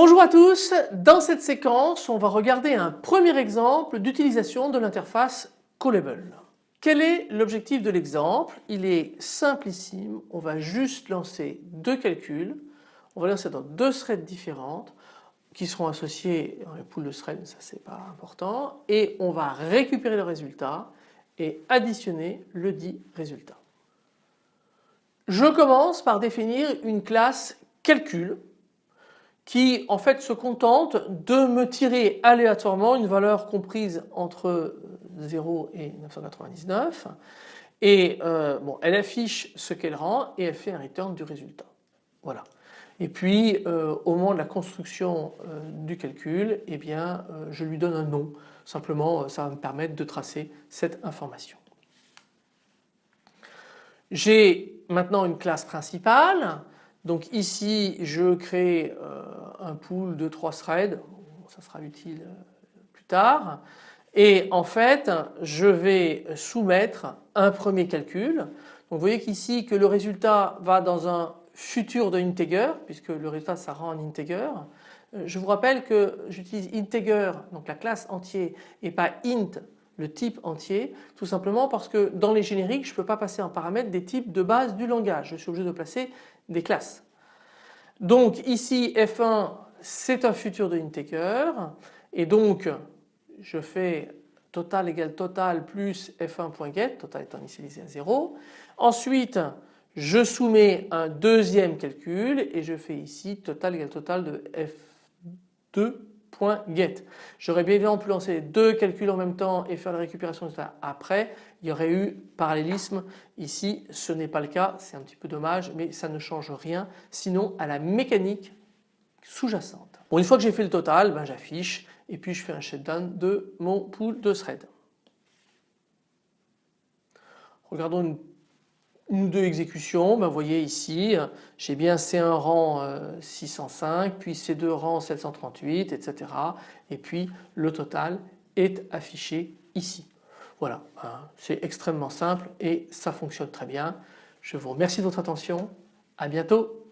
Bonjour à tous, dans cette séquence on va regarder un premier exemple d'utilisation de l'interface Callable. Quel est l'objectif de l'exemple? Il est simplissime, on va juste lancer deux calculs, on va lancer dans deux threads différentes qui seront associés dans les poules de threads, ça c'est pas important, et on va récupérer le résultat et additionner le dit résultat. Je commence par définir une classe calcul qui en fait se contente de me tirer aléatoirement une valeur comprise entre 0 et 999 et euh, bon, elle affiche ce qu'elle rend et elle fait un return du résultat. Voilà. Et puis euh, au moment de la construction euh, du calcul, eh bien je lui donne un nom. Simplement ça va me permettre de tracer cette information. J'ai maintenant une classe principale. Donc ici je crée un pool de trois threads, ça sera utile plus tard. Et en fait je vais soumettre un premier calcul. Donc vous voyez qu'ici que le résultat va dans un futur de integer puisque le résultat ça rend un integer. Je vous rappelle que j'utilise integer donc la classe entier et pas int le type entier tout simplement parce que dans les génériques je ne peux pas passer en paramètre des types de base du langage. Je suis obligé de placer des classes. Donc ici f1 c'est un futur de integer et donc je fais total égale total plus f1.get, total étant initialisé à 0. Ensuite je soumets un deuxième calcul et je fais ici total égale total de f2.get. J'aurais bien évidemment pu lancer deux calculs en même temps et faire la récupération de ça après. Il y aurait eu parallélisme. Ici ce n'est pas le cas, c'est un petit peu dommage mais ça ne change rien sinon à la mécanique sous-jacente. Bon, une fois que j'ai fait le total, ben, j'affiche et puis je fais un shutdown de mon pool de thread. Regardons une, ou deux exécutions. Ben, vous voyez ici, j'ai bien C1 rang 605, puis C2 rang 738, etc. Et puis le total est affiché ici. Voilà, hein, c'est extrêmement simple et ça fonctionne très bien. Je vous remercie de votre attention. À bientôt.